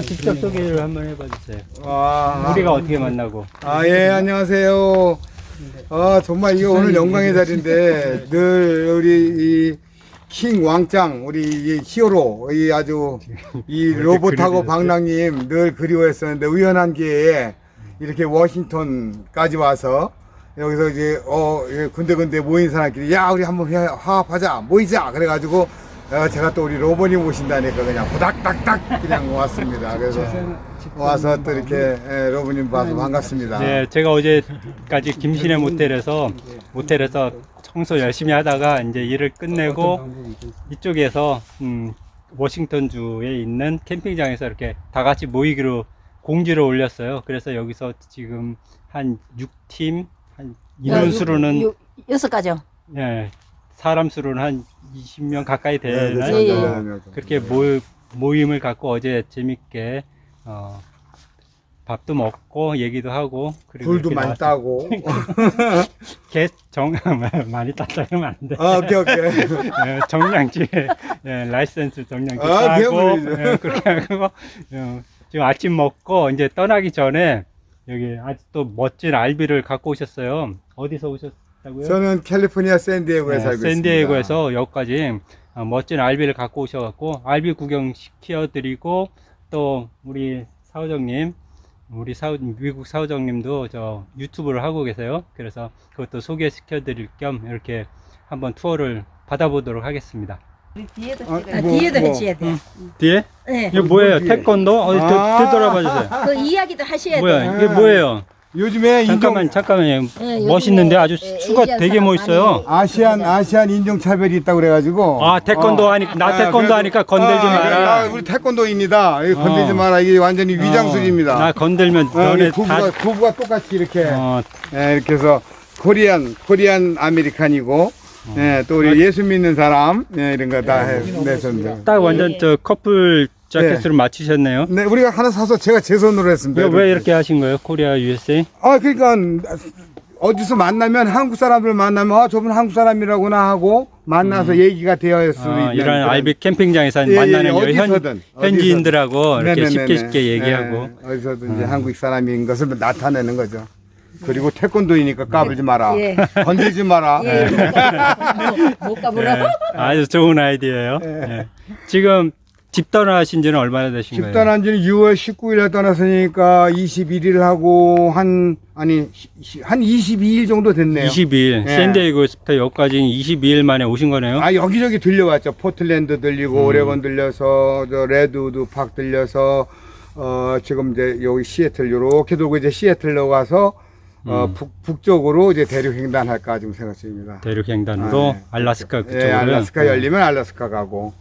한번 직접 소개를 한번 해봐 주세요. 아, 우리가 어떻게 만나고? 아, 예, 안녕하세요. 아, 정말 이거 오늘 영광의 자리인데, 늘 우리 이 킹 왕짱, 우리 이 히어로, 이 아주 이 로봇하고 방랑님 늘 그리워했었는데, 우연한 기회에 이렇게 워싱턴까지 와서, 여기서 이제, 어, 예, 군데군데 모인 사람끼리, 야, 우리 한번 화- 화합하자, 모이자! 그래가지고, 어, 제가 또 우리 로봇님 오신다니까 그냥 후닥닥닥 그냥 왔습니다. 그래서 와서 또 이렇게 예, 로봇님 봐서 반갑습니다. 네, 제가 어제까지 김신의 모텔에서 모텔에서 청소 열심히 하다가 이제 일을 끝내고 이쪽에서 음, 워싱턴 주에 있는 캠핑장에서 이렇게 다 같이 모이기로 공지를 올렸어요. 그래서 여기서 지금 한 6팀 한 인원 수로는 요- 여섯 가죠. 예, 사람 수로는 한 20명 가까이 네, 되는 네, 예, 예. 네, 네. 그렇게 모, 모임을 갖고 어제 재밌게 어, 밥도 먹고 얘기도 하고 그리고 굴도 이렇게 많이 나와서 따고. 굉장히 많이 땄다 그러면 안 돼. 아, 오케이, 오케이. 예, 정량치 예, 라이센스 정량치 아, 따고. 예, 그렇게 하고 어, 지금 아침 먹고 이제 떠나기 전에 여기 또 멋진 알비를 갖고 오셨어요. 어디서 오셨 다고요? 저는 캘리포니아 샌디에고에 네, 살고 있습니다. 샌디에고에서 여기까지 어, 멋진 알비를 갖고 오셔갖고 알비 구경 시켜드리고 또 우리 사우정님 우리 사우 미국 사우정님도 저 유튜브를 하고 계세요. 그래서 그것도 소개시켜드릴 겸 이렇게 한번 투어를 받아보도록 하겠습니다. 뒤에도 아, 찍어야 뭐, 뒤에도 뭐. 해줘야 돼. 뒤에 네. 이게 뭐예요? 뒤에? 태권도? 어디 아. 되, 되돌아봐 주세요. 그 이야기도 하셔야 돼. 뭐야? 이게 뭐예요? 요즘에 인종 잠깐만 잠깐만요. 예, 멋있는데 아주 예, 수가 되게 멋있어요. 아시안 아시안 인종 차별이 있다고 그래가지고. 아 태권도 어. 하니까 나 아, 태권도 그래도- 하니까 건들지 아, 마라. 아, 우리 태권도입니다. 이거 건들지 어. 마라. 이게 완전히 위장술입니다. 어, 나 건들면 어, 너네 부부가, 다 부부가 똑같이 이렇게 어, 예, 이렇게 해서 코리안 코리안 아메리칸이고 예, 또 어. 우리 예수 믿는 사람 예, 이런 거다 내셨는데 딱 완전 저 커플 자켓으로 맞추셨네요. 네 우리가 하나 사서 제가 제 손으로 했습니다. 왜, 왜 이렇게 하신 거예요? 코리아 USA? 아 그러니까 어디서 만나면 한국 사람들 만나면 아 저분 한국 사람이라구나 하고 만나서 얘기가 되어 있을 수 어, 있는 이런 알비 캠핑장에서 예, 예, 만나는 예, 여기 현, 어디서든, 현 지인들하고 이렇게 네네네네. 쉽게 쉽게 얘기하고 예, 어디서든 이제 한국 사람인 것을 나타내는 거죠. 그리고 태권도이니까 까불지 마라. 예. 건들지 마라. 예, 못 가보라. 예, 아주 좋은 아이디어예요. 예. 지금 집 떠나신 지는 얼마나 되신 집 거예요? 떠난 지는 6월 19일에 떠났으니까 21일 하고 한 아니 시- 한 22일 정도 됐네요. 22일. 예. 샌디에이고부터 여기까지 22일 만에 오신 거네요. 아 여기저기 들려왔죠. 포틀랜드 음. 들리고 오레곤 들려서 저 Redwood Park 들려서 어 지금 이제 여기 시애틀 요렇게 돌고 이제 시애틀로 가서 어 음. 북, 북쪽으로 이제 대륙 횡단할까 지금 생각 중입니다. 대륙 횡단으로 아, 네. 알라스카 예, 그쪽으로. 알라스카 열리면 알라스카 가고.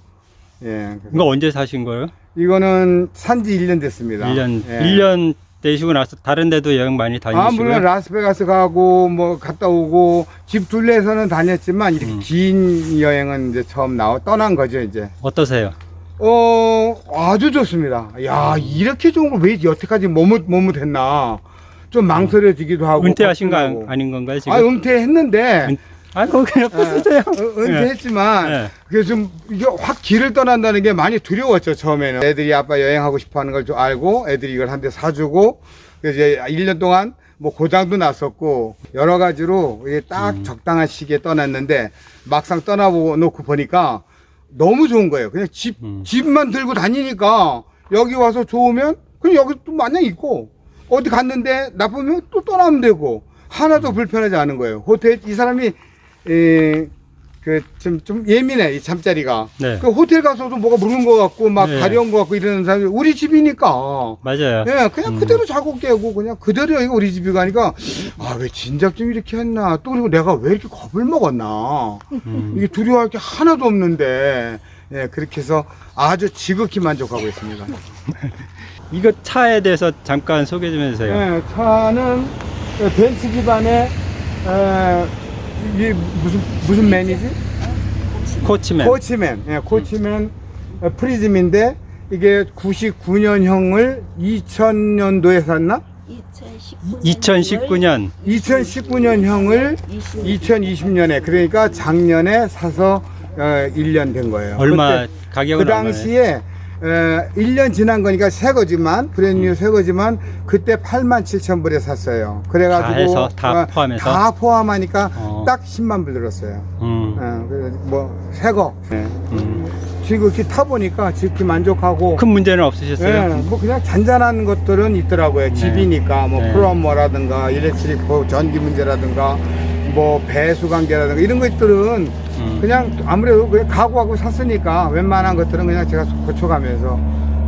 예. 이거 언제 사신 거예요? 이거는 산지 1년 됐습니다. 1년, 예. 1년 되시고 나서 다른 데도 여행 많이 아, 다니시고요? 물론 라스베가스 가고 뭐 갔다 오고 집 둘레에서는 다녔지만 이렇게 음. 긴 여행은 이제 처음 나와 떠난 거죠 이제. 어떠세요? 어 아주 좋습니다. 야 이렇게 좋은 걸 왜 여태까지 머뭇 머뭇했나 좀 망설여지기도 하고. 은퇴하신 거. 아닌 건가요, 지금? 아 은퇴했는데 은- 아, 그거 그냥 부수세요. 어, 은퇴했지만 예. 그게 좀 이게 확 길을 떠난다는 게 많이 두려웠죠 처음에는. 애들이 아빠 여행하고 싶어하는 걸 좀 알고 애들이 이걸 한 대 사주고 그래서 이제 1년 동안 뭐 고장도 났었고 여러 가지로 이게 딱 음. 적당한 시기에 떠났는데 막상 떠나보고 놓고 보니까 너무 좋은 거예요. 그냥 집 음. 집만 들고 다니니까 여기 와서 좋으면 그냥 여기 또 마냥 있고 어디 갔는데 나쁘면 또 떠나면 되고 음. 하나도 불편하지 않은 거예요. 호텔 이 사람이 그좀 좀 예민해 이 잠자리가. 네. 그 호텔 가서도 뭐가 묻은 것 같고 막 네. 가려운 것 같고 이러는 사람이 우리 집이니까. 맞아요. 예, 그냥 음. 그대로 자고 깨고 그냥 그대로 여기 우리 집이 가니까 아 왜 진작 좀 이렇게 했나 또 그리고 내가 왜 이렇게 겁을 먹었나 음. 이게 두려워할 게 하나도 없는데 예 그렇게 해서 아주 지극히 만족하고 있습니다. 이거 차에 대해서 잠깐 소개 좀 해주세요. 예, 차는 벤츠 기반의 에, 이게 무슨 무슨 맨이지? 코치맨. 코치맨, 예, 코치맨 어, 프리즘인데 이게 99년형을 2000년도에 샀나? 2019년 2019년형을 2020년에 그러니까 작년에 사서 어, 1년 된 거예요. 얼마 가격은 그? 당시에 에, 1년 지난 거니까 새 거지만 brand new 새 거지만 그때 8만 7천 불에 샀어요. 그래가지고 다 해서, 다 어, 포함해서? 다 포함하니까 어. 딱 10만 불 들었어요. 음. 어, 그래서 뭐 새 거. 네. 음. 지금 이렇게 타보니까 지금 만족하고 큰 문제는 없으셨어요? 예, 뭐 그냥 잔잔한 것들은 있더라고요. 네. 집이니까 뭐 네. plumber라든가 electric 뭐 전기 문제라든가 뭐 배수 관계라든가 이런 것들은 음. 그냥 아무래도 그냥 각오하고 샀으니까 웬만한 것들은 그냥 제가 고쳐가면서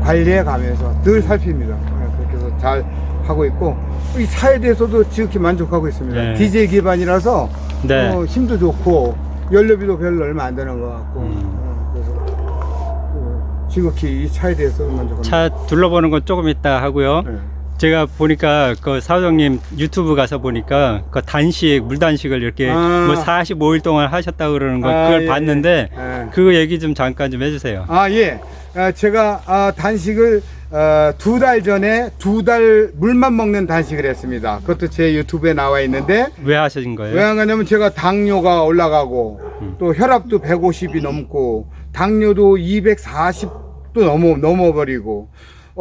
관리해 가면서 늘 살핍니다. 예, 그렇게 해서 잘 하고 있고 이 차에 대해서도 지극히 만족하고 있습니다. 네. 디젤 기반이라서 네. 어, 힘도 좋고 연료비도 별로 얼마 안 되는 것 같고 음. 어, 그래서 어, 지극히 이 차에 대해서 만족합니다. 차 둘러보는 건 조금 있다 하고요. 네. 제가 보니까 그 사장님 유튜브 가서 보니까 그 단식 물 단식을 이렇게 아. 뭐 45일 동안 하셨다 그러는 거 아, 그걸 예, 봤는데 예. 그거 얘기 좀 잠깐 좀 해주세요. 아, 예. 아, 제가 아, 단식을 어, 두달 전에 두 달 물만 먹는 단식을 했습니다. 그것도 제 유튜브에 나와 있는데 왜 하신 거예요? 왜안 가냐면 제가 당뇨가 올라가고 음. 또 혈압도 150이 넘고 당뇨도 240도 넘어 넘어버리고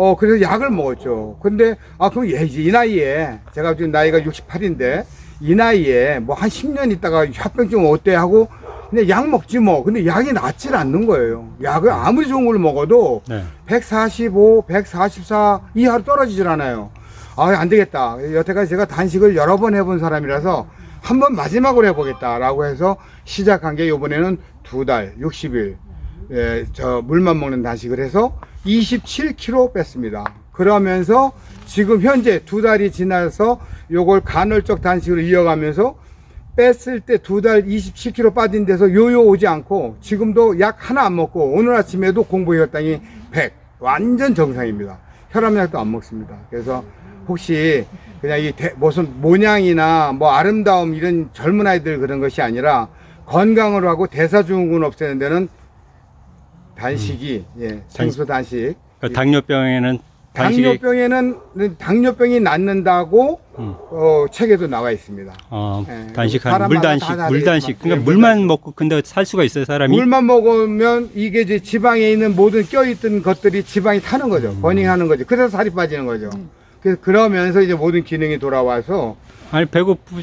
어 그래서 약을 먹었죠. 근데 아 그럼 예, 이 나이에 제가 지금 나이가 68인데 이 나이에 뭐 한 10년 있다가 협병증 어때 하고 그냥 약 먹지 뭐. 근데 약이 낫질 않는 거예요. 약을 아무리 좋은 걸 먹어도 네. 145, 144 이하로 떨어지질 않아요. 아, 안 되겠다. 여태까지 제가 단식을 여러 번 해본 사람이라서 한번 마지막으로 해보겠다 라고 해서 시작한 게 이번에는 두 달, 60일, 예, 저 물만 먹는 단식을 해서 27kg 뺐습니다. 그러면서 지금 현재 두 달이 지나서 요걸 간헐적 단식으로 이어가면서 뺐을 때 두 달 27kg 빠진 데서 요요 오지 않고 지금도 약 하나 안 먹고 오늘 아침에도 공복 혈당이 100 완전 정상입니다. 혈압약도 안 먹습니다. 그래서 혹시 그냥 이 대- 무슨 모양이나 뭐 아름다움 이런 젊은 아이들 그런 것이 아니라 건강을 하고 대사증후군 없애는 데는 단식이 예 생수 단식 그 당뇨병에는 단식이 당뇨병에는 당뇨병이 낫는다고 음. 어, 책에도 나와 있습니다. 어, 예, 단식하는 물 단식, 다물 단식. 그러니까 예, 물만 물 먹고 근데 살 수가 있어요 사람이. 물만 먹으면 이게 이제 지방에 있는 모든 껴있던 것들이 지방이 타는 거죠. 음. 버닝하는 거죠. 그래서 살이 빠지는 거죠. 그래서 그러면서 이제 모든 기능이 돌아와서 아니 배고프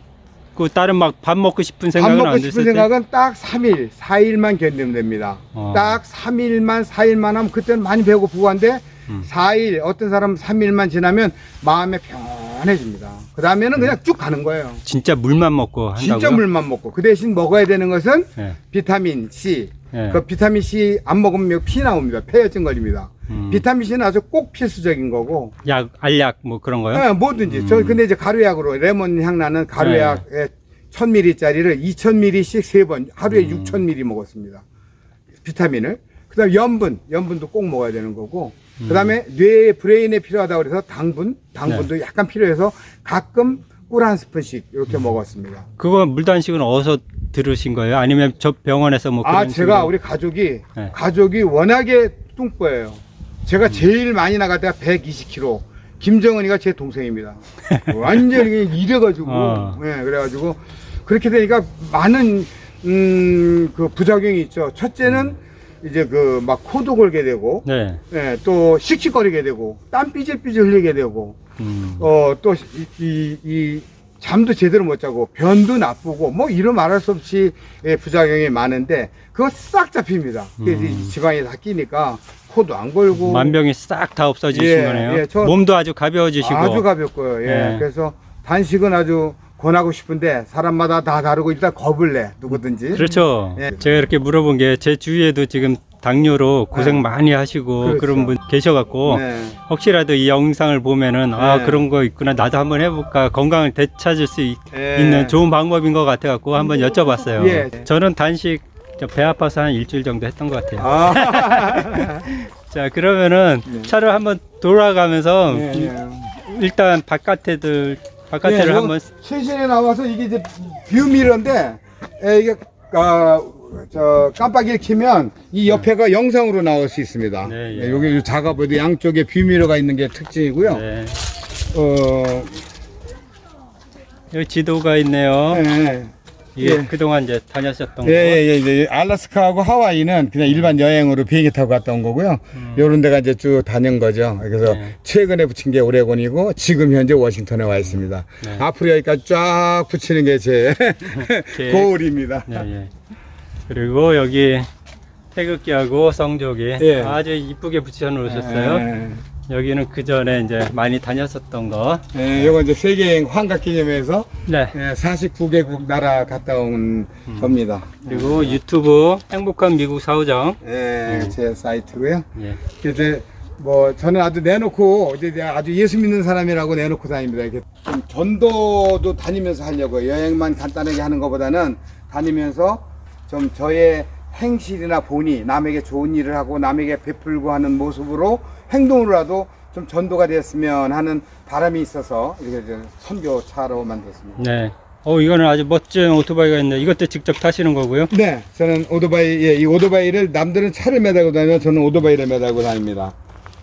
고 다른 막 밥 먹고 싶은 밥 생각은 먹고 안 싶은 때. 생각은 딱 3일, 4일만 견디면 됩니다. 어. 딱 3일만, 4일만 하면 그때는 많이 배고프고 한데 음. 4일, 어떤 사람은 3일만 지나면 마음에 편해집니다. 그 다음에는 그냥 쭉 가는 거예요. 진짜 물만 먹고 한다고요? 진짜 물만 먹고 그 대신 먹어야 되는 것은 예. 비타민 C. 예. 그 비타민 C 안 먹으면 피 나옵니다. 폐혈증 걸립니다. 음. 비타민 C는 아주 꼭 필수적인 거고. 약, 알약 뭐 그런 거요? 예, 뭐든지. 음. 저 근데 이제 가루약으로 레몬 향 나는 가루약에 1000ml짜리를 2000ml씩 세 번 하루에 음. 6000ml 먹었습니다. 비타민을. 그다음 염분, 염분도 꼭 먹어야 되는 거고. 그다음에 뇌에 브레인에 필요하다고 그래서 당분, 당분도 네. 약간 필요해서 가끔 꿀 한 스푼씩 음. 이렇게 먹었습니다. 그거 물 단식은 어디서 들으신 거예요? 아니면 저 병원에서 뭐 아, 제가 식으로? 우리 가족이 네. 가족이 워낙에 뚱보예요. 음. 제가 제일 많이 나갈 때가 120kg. 김정은이가 제 동생입니다. 완전히 이래가지고, 어. 예, 그래가지고 그렇게 되니까 많은 음, 그 부작용이 있죠. 첫째는 이제 그 막 코도 골게 되고, 네. 예, 또 씩씩거리게 되고, 땀 삐질삐질 흘리게 되고, 음. 어, 또, 이, 이, 이 잠도 제대로 못 자고, 변도 나쁘고, 뭐, 이런 말할 수 없이 예, 부작용이 많은데, 그거 싹 잡힙니다. 그래서 음. 이 지방이 다 끼니까, 코도 안 걸고. 만병이 싹 다 없어지신 예, 거네요. 예, 저- 몸도 아주 가벼워지시고. 아주 가볍고요. 예. 예. 그래서 단식은 아주 권하고 싶은데, 사람마다 다 다르고, 일단 겁을 내, 누구든지. 그렇죠. 예. 제가 이렇게 물어본 게 제 주위에도 지금 당뇨로 고생 네. 많이 하시고 그렇죠. 그런 분 계셔갖고 네. 혹시라도 이 영상을 보면은 아 네. 그런 거 있구나 나도 한번 해볼까 건강을 되찾을 수 있, 예. 는 좋은 방법인 것 같아갖고 한번 여쭤봤어요. 예. 저는 단식 저배 아파서 한 일주일 정도 했던 것 같아요. 아. 자 그러면은 네. 차를 한번 돌아가면서 예, 예. 일단 바깥에들 바깥에를 예, 이거 한번 최신에 나와서 이게 이제 뷰미러인데 에, 이게 아, 저 깜빡이를 켜면 이 옆에가 영상으로 나올 수 있습니다. 네, 예. 예, 여기 작업에도 양쪽에 뷰미러가 있는 게 특징이고요. 네. 어, 여기 지도가 있네요. 예, 이게 예. 그동안 이제 다녔었던 예, 거. 예, 예, 이제 알라스카하고 하와이는 그냥 일반 여행으로 비행기 타고 갔다 온 거고요. 요런 데가 이제 쭉 다닌 거죠. 그래서 네. 최근에 붙인 게 오레곤이고 지금 현재 워싱턴에 와 있습니다. 네. 앞으로 여기까지 쫙 붙이는 게제 제- 고울입니다. 네, 예. 그리고 여기 태극기하고 성조기 예. 아주 이쁘게 붙여 놓으셨어요. 예, 여기는 그 전에 이제 많이 다녔었던 거. 예, 요거 이제 세계 환각 기념회에서 네. 예, 49개국 나라 갔다 온 음. 겁니다. 그리고 유튜브 행복한 미국 사우정. 예, 제 사이트고요. 예. 이제 뭐 저는 아주 내놓고 이제 아주 예수 믿는 사람이라고 내놓고 다닙니다. 이렇게 좀 전도도 다니면서 하려고 여행만 간단하게 하는 것보다는 다니면서 좀 저의 행실이나 본이 남에게 좋은 일을 하고 남에게 베풀고 하는 모습으로 행동으로라도 좀 전도가 됐으면 하는 바람이 있어서 이렇게 선교차로 만들었습니다. 네. 어, 이거는 아주 멋진 오토바이가 있는데 이것도 직접 타시는 거고요. 네, 저는 오토바이, 예, 이 오토바이를 남들은 차를 매달고 다니면 저는 오토바이를 매달고 다닙니다.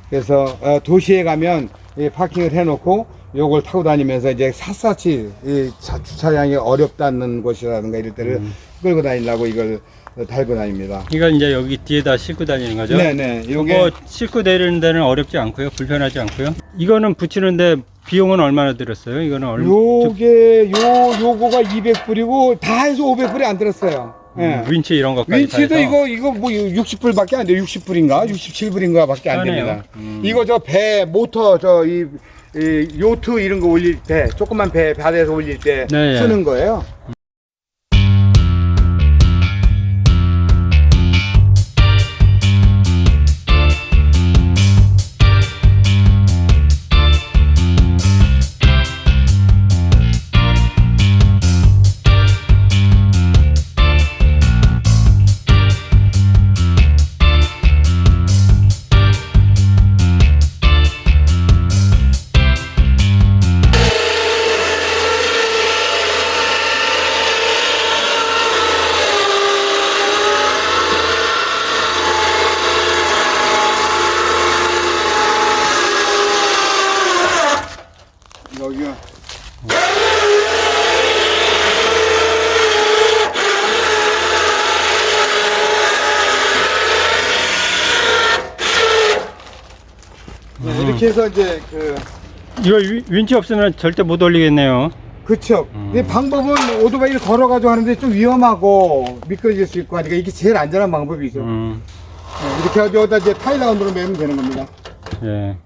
그래서 어, 도시에 가면 이 파킹을 해놓고 요걸 타고 다니면서 이제 샅샅이 이 차- 주차량이 어렵다는 곳이라든가 이럴 때를 끌고 다니려고 이걸 어, 달고 다닙니다. 이건 이제 여기 뒤에다 싣고 다니는 거죠. 네네, 이거 싣고 내리는 데는 어렵지 않고요. 불편하지 않고요. 이거는 붙이는데 비용은 얼마나 들었어요? 이거는 얼마? 요게 요 요거가 200불이고 다 해서 500불이 안 들었어요. 예. 음, 윈치 이런 것까지 윈치도. 이거 이거 뭐 60불밖에 안 돼요. 60불인가 67불인가밖에 안 싸네요. 됩니다. 음. 이거 저 배 모터 저이 요트 이런 거 올릴 때 조그만 배 바다에서 올릴 때 네, 예. 쓰는 거예요. 네, 이렇게 해서 이제 그 이거 위- 윈치 없으면 절대 못 올리겠네요. 그쵸. 음. 이 방법은 오토바이를 걸어가지고 하는데 좀 위험하고 미끄러질 수 있고 하니까 이게 제일 안전한 방법이죠. 음, 네, 이렇게 해가지고 이제 타일라운드로 매면 되는 겁니다. 예.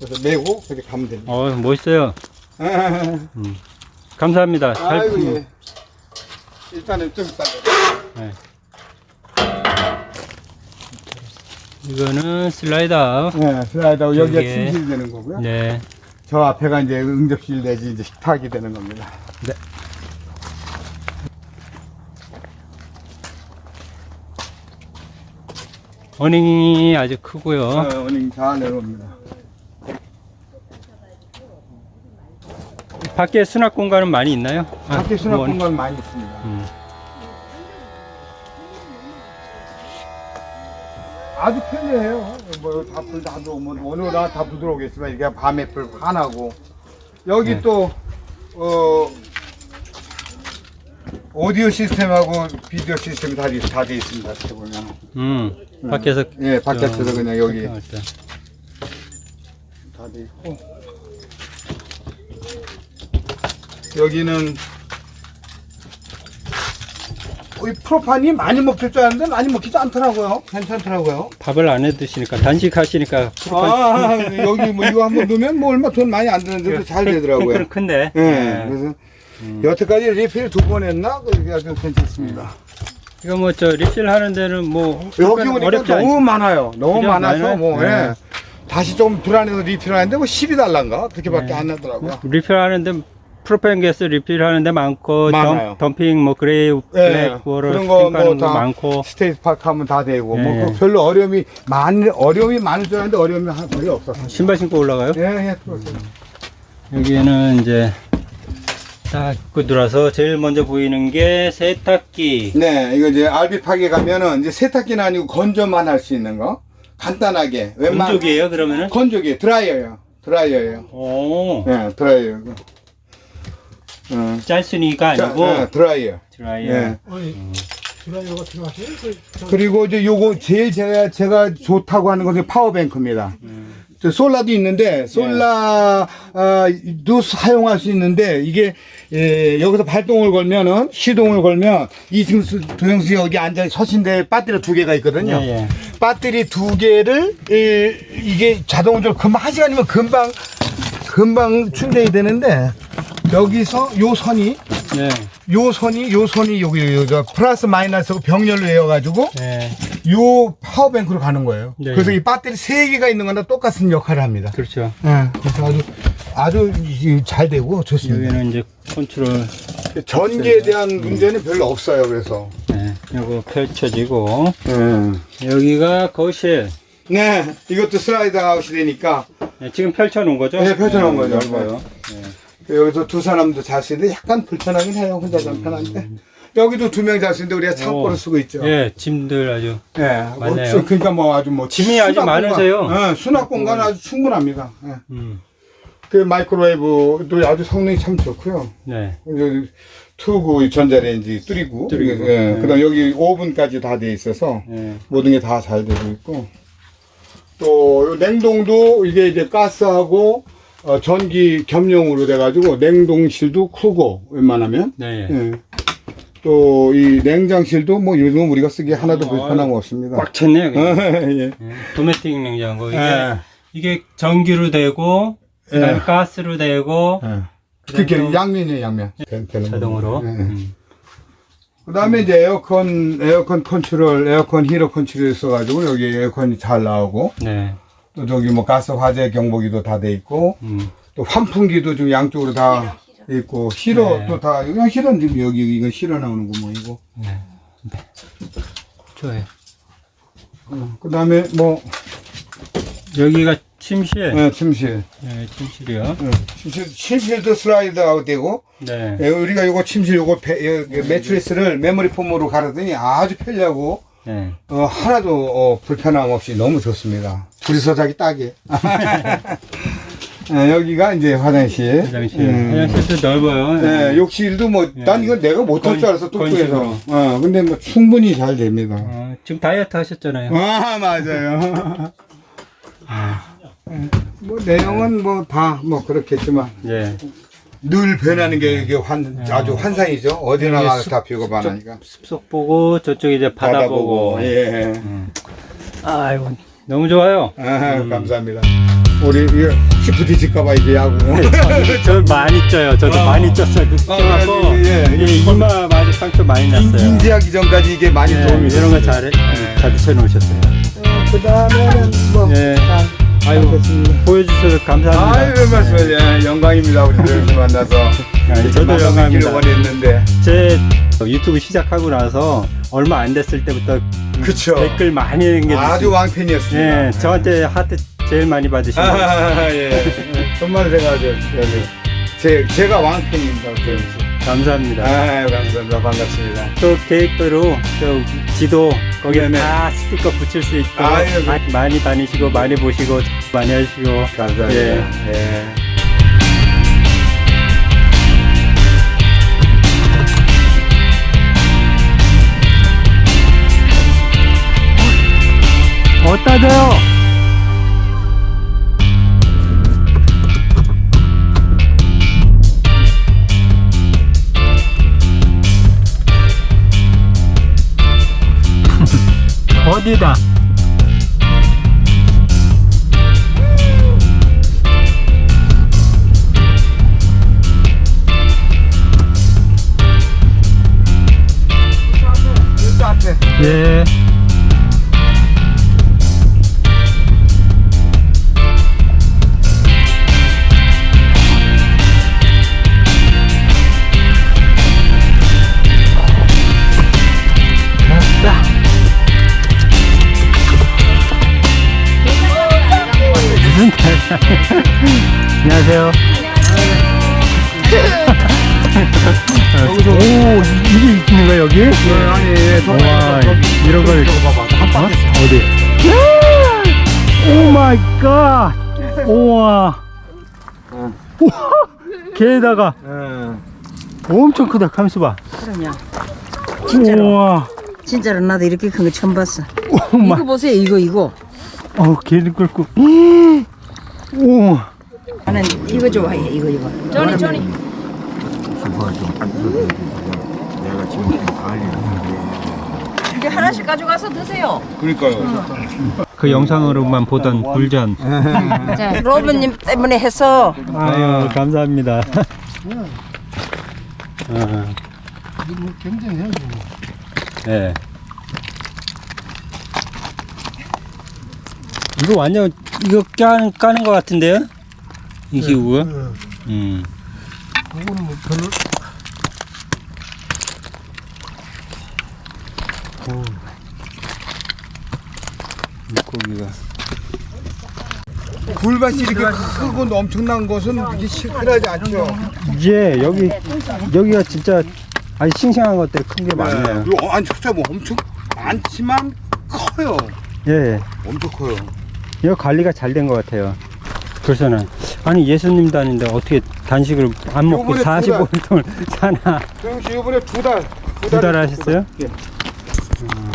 그래서 매고 그렇게 가면 됩니다. 어, 멋있어요. 감사합니다. 잘, 아이고 예. 일단은 좀 이따. 네. 이거는 슬라이더. 네, 슬라이드하고 여기가. 침실이 되는 거고요. 네. 저 앞에가 이제 응접실 내지 이제 식탁이 되는 겁니다. 네. 어닝이 아주 크고요. 어, 어닝 잘 내려옵니다. 밖에 수납 공간은 많이 있나요? 아, 밖에 수납 뭐, 공간 많이 있습니다. 음. 아주 편리해요. 뭐다 불다 들어오면 오늘 다불 들어오겠지만 이게 밤에 불 환하고 여기 네. 또 어, 오디오 시스템하고 비디오 시스템이 다돼 있습니다. 이렇게 보면. 음. 밖에서 예, 바깥에서 저- 그냥 여기. 다 돼 있고 여기는 이 프로판이 많이 먹힐 줄 알았는데 많이 먹히지 않더라고요. 괜찮더라고요. 밥을 안 해 드시니까 단식하시니까 아, 여기 뭐 이거 한번 넣으면 뭐 얼마 돈 많이 안 드는데도 잘 되더라고요. 탱크는 큰데. 예. 네. 그래서 여태까지 리필 두 번 했나? 그게 아주 괜찮습니다. 이거 뭐 저 리필 하는 데는 뭐 여기 오니까 너무 않죠? 많아요. 너무? 많아서? 뭐 네. 예. 다시 좀 불안해서 리필하는데 뭐 12달러인가 그렇게밖에 네. 안 나더라고요. 리필 하는데 프로펜 가스 리필 하는 데 많고 많아요. 덤, 핑뭐 그레이 예, 블랙 워를 그런 거 핑크하는 거뭐다 많고 스테이트 파크 하면 다 되고 예. 뭐그 별로 어려움이 많 어려움이 많을 줄 알았는데 어려움이 한 거의 없었어요. 신발 신고 올라가요? 예, 예, 그렇죠. 여기에는 이제 딱 입고 들어와서 제일 먼저 보이는 게 세탁기. 네, 이거 이제 파게 가면은 이제 세탁기는 아니고 건조만 할 수 있는 거 간단하게 웬만 건조기예요 그러면은? 건조기 드라이어요. 드라이어예요. 오. 예, 드라이어. 어. 짤순이가 자, 아니고 어, 드라이어. 드라이어. 예. 아니 드라이버가 들어가세요? 그, 저, 그리고 이제 요거 제일 제가 제가 좋다고 하는 것은 power bank입니다. 저 solar도 있는데 solar도 사용할 수 있는데 이게 예, 여기서 발동을 걸면은 시동을 걸면 이 지금 수- 도영수 여기 앉아 서신데 배터리 두 개가 있거든요. 예, 예. 배터리 두 개를 예, 이게 자동으로 금방 한 시간이면 금방 금방 충전이 되는데 여기서 요 선이 네. 요 선이 요 선이 여기 여기 플러스 마이너스 병렬로 해가지고 네. 요 power bank로 가는 거예요. 네. 그래서 이 배터리 세 개가 있는 거나 똑같은 역할을 합니다. 그렇죠. 예, 그래서 아주 아주 이- 잘 되고 좋습니다. 여기는 이제 컨트롤. 전기에 대한 문제는 별로 없어요. 그래서 네. 요거 펼쳐지고 예. 여기가 거실. 네, 이것도 슬라이드 아웃이 되니까 네, 지금 펼쳐 놓은 거죠? 네, 펼쳐 놓은 네, 거죠. 넓어요. 여기서 두 사람도 잘 쓰는데 약간 불편하긴 해요. 혼자 좀 편한데 여기도 두명잘 쓰는데 우리가 창고를 오. 쓰고 있죠. 예, 짐들 아주. 예, 뭐 맞네요. 그러니까 뭐 아주 뭐 짐이 아주 수납 많으세요. 공간, 예, 수납 공간 아주 충분합니다. 예. 음. 그 마이크로웨이브도 아주 성능이 참 좋고요. 네. 투구 전자레인지 뚫리고, 뚫리고. 예, 네. 그다음 여기 오븐까지 다 돼 있어서 네. 모든 게 다 잘 되고 있고 또요 냉동도 이게 이제 가스하고 어, 전기 겸용으로 돼가지고 냉동실도 크고 웬만하면 네. 예. 또 이 냉장실도 뭐 요즘 우리가 쓰기에 하나도 어, 불편함 없습니다. 꽉 찼네요. 그냥. 예. 예. 도메틱 냉장고. 이게, 예. 이게 전기로 되고, 그다음에 예. 가스로 되고, 예. 그게 또 양면이에요, 양면. 자동으로. 예. 음. 그 다음에 이제 에어컨, 에어컨 컨트롤, 에어컨 히터 컨트롤 써가지고 여기 에어컨이 잘 나오고 네. 또 저기 뭐 가스 화재 경보기도 다 돼 있고 음. 또 환풍기도 좀 양쪽으로 다 있고 히터 네. 또 다 그냥 히터는 지금 여기 이거 히터 나오는 거 뭐이고 네. 좋아요. 그 다음에 뭐 여기가 침실. 예, 침실 네, 침실이요. 예, 침실 침실도 slide out 되고 네. 예, 우리가 요거 침실 요거 배, 여- 매트리스를 memory foam으로 갈았더니 아주 편리하고 네. 어, 하나도 어, 불편함 없이 너무 좋습니다. 자기 딱이에요. 예, 여기가 이제 화장실. 화장실. 음. 화장실도 넓어요. 예, 욕실도 뭐, 난 이거 내가 못할 건- 줄 알았어, 뚱뚱해서. 어, 근데 뭐 충분히 잘 됩니다. 어, 지금 다이어트 하셨잖아요. 아, 맞아요. 뭐, 내용은 뭐 다 뭐 그렇겠지만, 네. 늘 변하는 게 이게 환, 아주 환상이죠. 어디 나가 다 비고 반하니까. 숲속 보고 저쪽 이제 바다, 보고. 예. 아이고 너무 좋아요. 아, 감사합니다. 우리 이거 혹시 부딪힐까봐 이제 야구. 저 많이 쪄요. 저도 많이 쪘어요. 아, 쪄갖고 예, 예. 예, 이마 많이 상처 많이 인- 났어요. 인 지하기 전까지 이게 많이 예, 도움이 이런 거 됐습니다. 잘 자주 쳐놓으셨어요. 그 다음에는 뭐. 예. 아, 아이고. 보여주셔서 감사합니다. 아유, 말씀, 예, 영광입니다. 우리 이렇게 만나서. 아니, 저도 영광입니다. 했는데. 제 유튜브 시작하고 나서 얼마 안 됐을 때부터 그쵸. 댓글 많이 남겨주시고 아주 왕팬이었습니다. 예, 저한테 하트 제일 많이 받으시고 아, 예. 정말 제가 제, 제가 왕팬입니다. 감사합니다. 아유, 감사합니다. 반갑습니다. 또 계획대로 저 지도 거기에 네네. 다 스티커 붙일 수 있도록 아유, 그- 많이, 많이 다니시고 많이 보시고 많이 하시고 감사합니다. 예. 예. 줘요? 어디 안녕하세요. 오 이게 있는 거야 여기? 아니, 예, 와 이런 걸 봐봐. 한 어? 어디? Oh my god! 우와! 우와! 게다가 예. 엄청 크다 감수 봐 그럼요. 진짜로. 우와 진짜로 나도 이렇게 큰 거 처음 봤어. 엄마 이거 보세요. 이거 이거. 어 개를 끓고 우와 나는 이거 좋아해. 이거 이거. 조니 조니. 내가 지금 이제 하나씩 가져가서 드세요. 그러니까요. 그 영상으로만 보던 굴전 자, 로브님 때문에 해서 아유 감사합니다 아, 뭐 경쟁해야지. 뭐. 네. 이거 완전 이거 까는 까는 것 같은데요? 이 기구가? 음. 그거는 뭐 별로 물고기가 굴밭이 이렇게 크고 엄청난 것은 이게 시큰하지 않죠. 이제 여기 여기가 진짜 아주 싱싱한 것들이 큰게 많네요. 요- 아니 진짜 뭐 엄청 많지만 커요. 예, 엄청 커요. 이거 관리가 잘 된 것 같아요. 그래서는 아니 예수님도 아닌데 어떻게 단식을 안 먹고 요번에 45일동을 사나 그럼 씨 이번에 두 달. 두 달 하셨어요? 예.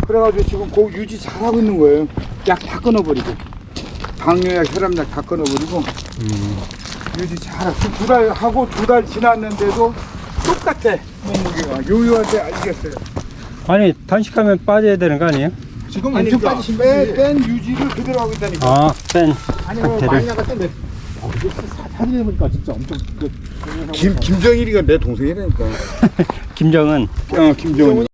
그래가지고 지금 그 유지 잘하고 있는 거예요. 약 다 끊어버리고. 당뇨약, 혈압약 다 끊어버리고. 음. 유지 잘하고. 두 달 하고 두 달 지났는데도 똑같아. 몸무게가. 요요한테 알겠어요. 아니 단식하면 빠져야 되는 거 아니에요? 지금 아니, 엄청 그러니까 빠지신 뺀, 뺀 유지를 그대로 하고 있다니까. 아, 뺀 아니 뭐 상태를. 많이 나갔던데. 어, 이게 사- 사진 해보니까 진짜 엄청 그 김, 김정일이가 내 동생이라니까. 김정은 어, 김정은.